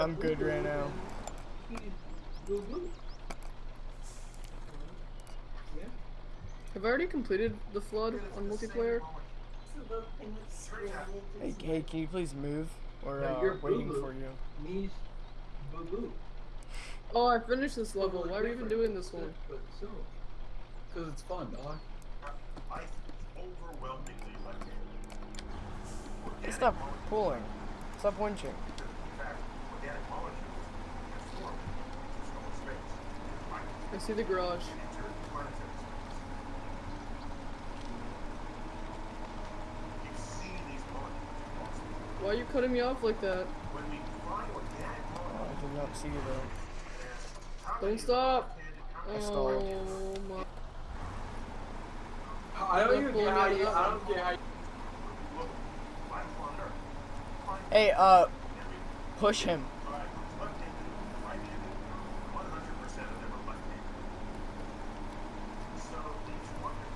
I'm good right now. Have I already completed the flood on multiplayer? Hey, hey, can you please move? We're uh, you're waiting boo-boo. for you. Boo boo. Oh, I finished this level. Why are we even doing this one? Cause it's fun, dog. Life is overwhelmingly like Hey, stop pulling. Stop winching. In fact, organic molecules can form just from space. Like I see the garage. interplanetary space. You see these molecules across the Why are you cutting me off like that? When we find organic Oh, I did not see you though. Don't stop. left-handed stalled. Oh my. I don't even care how you. I don't care how. You, Look, life on Earth. Find Hey, uh, push him. by left-handed, right-handed, 100% of them are left-handed. So each wonder,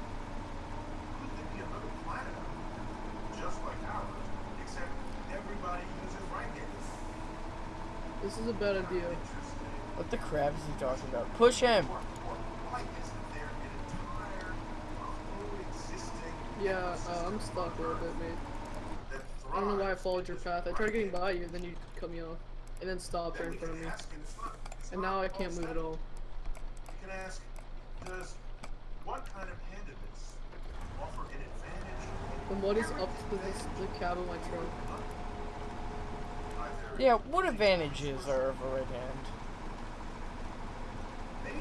could there be another planet out there, just like ours, except everybody uses right-handed? This is a bad idea. Interesting. What the crap is he talking about? Push him. Or, or why isn't there an entire coexisting Yeah, uh, I'm stuck a little bit, mate. I don't know why I followed your path. I tried getting by you, then you cut me off. And then stopped right in front of me. and it's not- it's And not now I can't move at all. You can ask, does what kind of handedness offer an advantage? And what is up to this, the cab of my truck? Either Yeah, what advantages are of a right hand? maybe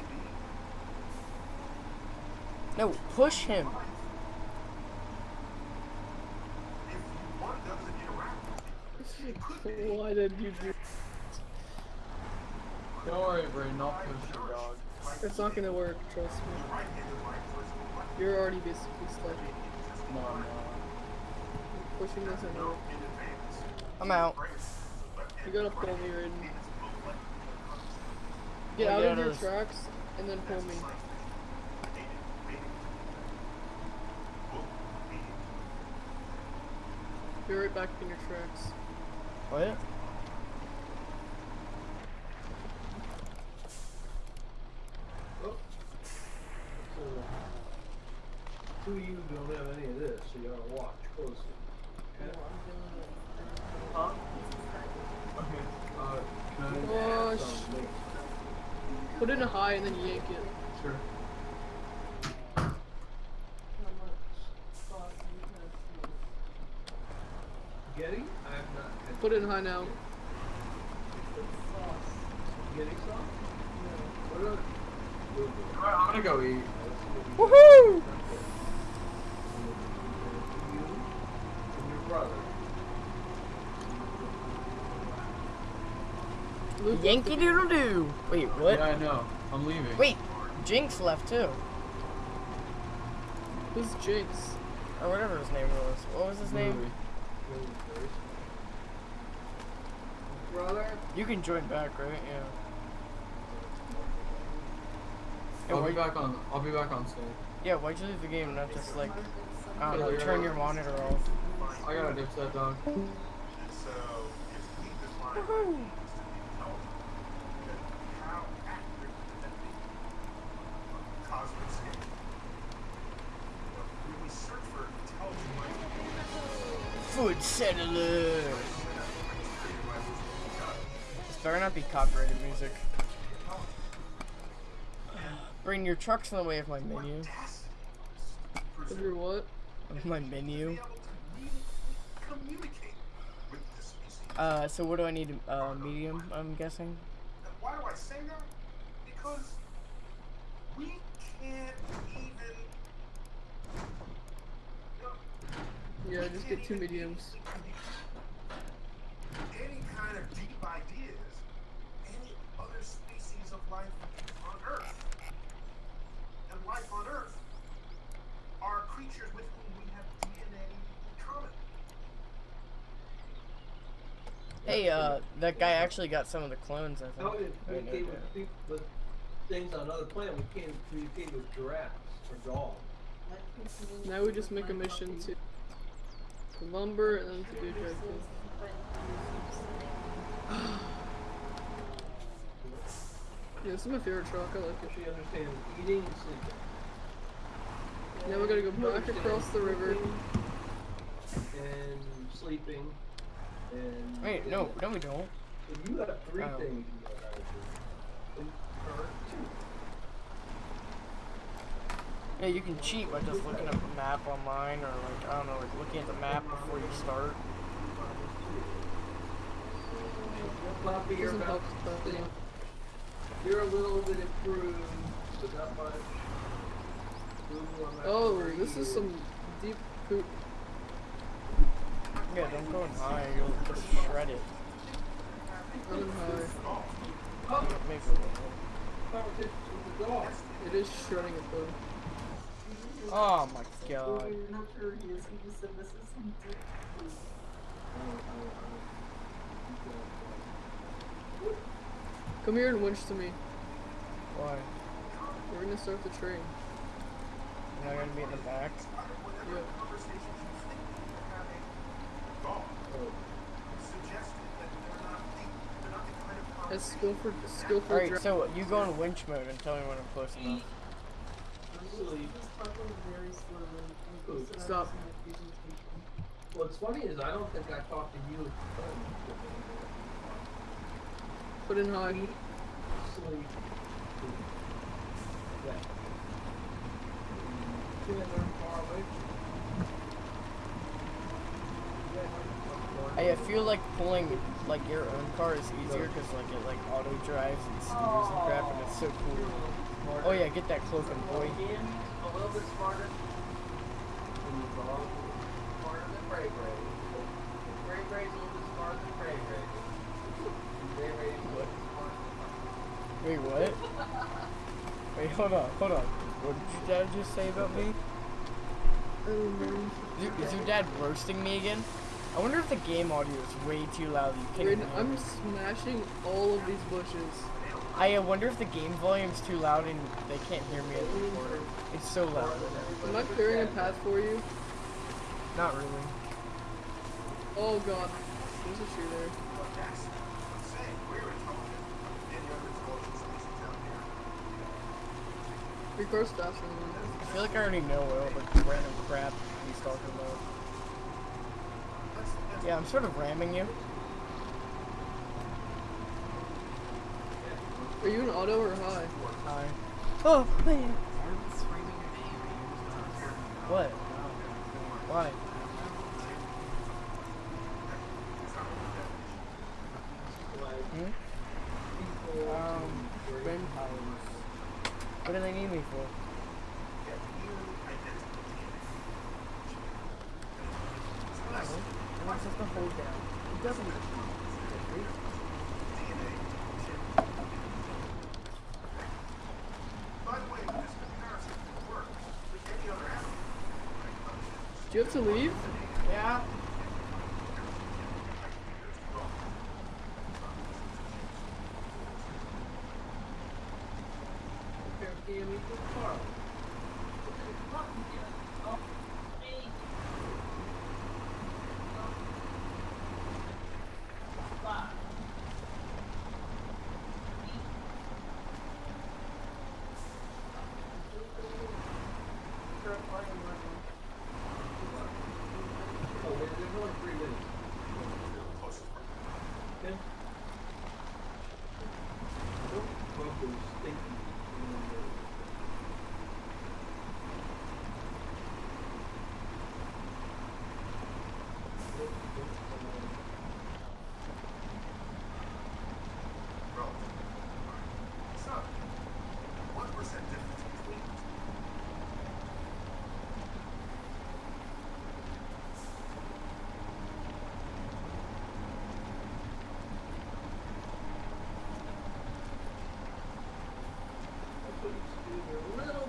No, push him. if one doesn't interact with you, it could be Why did you do? don't worry, Brayden. I'll push your dog. It's not gonna work. Trust me. right-handed life versus left You're already basically stuck. No, no. Pushing this and out. in advance. I'm out. You gotta pull me, Raiden. Get out of your there's- tracks and then pull me. Be right back in your tracks. Oh. yeah? two of you don't have any of this, so you gotta watch closely. Huh? Okay. Uh, can I? Oh, So, sh- make- put it in a high and then yank it. Sure. Getty? I have not had Put it in high now. Getty sauce? What about Boo Boo? Alright, I'm gonna go eat. Woohoo! You and your brother. Luke, Yankee Doodle Doo. Wait, what? Yeah, I know. I'm leaving. Wait, Jinx left too. who's Jinx? Or whatever his name was. What was his name? Louis. Brother? You can join back, right? Yeah. Yeah, I'll why, be back on. I'll be back on soon. yeah, why'd you leave the game and not just like, I don't know, you're turn your monitor off? I got a dipset dog. So, if he defines what it means to be intelligent, then how accurate could that be? On a cosmic scale. When we search for intelligent life, Food settler. This better not be copyrighted music. Bring your trucks in the way of my menu. Of your what? Of my menu. be able to really communicate with this species. Uh, so what do I need? Uh, medium, I'm guessing. Why do I say that? Because we can't even. You know, Yeah, just get two mediums. any kind of deep ideas any other species of life on Earth. And life on Earth are creatures with whom we have DNA in common. Hey, uh, that guy actually got some of the clones, I How think. we I didn't communicate with, peop- with things on other planets, we can't communicate with giraffes or dogs. Now we just make a mission to to lumber and then to do objective. Yeah, this is my favorite truck. I like it. She understands eating and sleeping. Now we gotta go You back across the river. And sleeping and. Wait, no, no, we don't. So you have three Oh. things you know how to do. And- Or two. Yeah, you can cheat by just looking up a map online, or like I don't know, like looking at the map before you start. You're Doesn't about help, but, yeah. You're a little bit improved, but not much. That Oh, this is some deep poop. Yeah, don't go in high, you'll just shred it. I'm in high. Maybe a little. Competition with the dog. It is shredding it though. Oh my god. Come here and winch to me. Why? We're gonna start the train. You're not gonna be in the back? Yeah. That's skill for skill for Alright, so you go in winch mode and tell me when I'm close enough. Sleep. Oh, stop. What's funny is I don't think I talked to you. Put in high. Sleep. Yeah. Yeah, they're far away from you. Yeah, I I feel like pulling like your own car is easier because like it like auto drives and steers and crap and it's so cool. Oh yeah, get that cloaking boy. A little bit smarter. And the dog is smarter than Bray Bray. Bray Bray's a little bit smarter than Bray Bray. Bray Bray's a little bit smarter than Wait, what? Wait, hold on, hold on. What did your dad just say about me? Is your, dad roasting me again? I wonder if the game audio is way too loud. You can't Raiden, even hear I'm smashing all of these bushes. I wonder if the game volume's too loud and they can't hear me at the. It's so loud. Am I clearing a path for you? Not really. Oh god. There's a tree there. Faster than. I feel like I already know all the random crap he's talking about. Yeah, I'm sort of ramming you. Are you in auto or high? Hi. Oh, man. What? Why? Hmm? Um. What do they need me for? Am I supposed to hold down? It doesn't. Do you have to leave? Yeah there- there's only three minutes. Okay. Don't bump those stinky, uh, One percent difference between the two. That's what you used to do when you were a little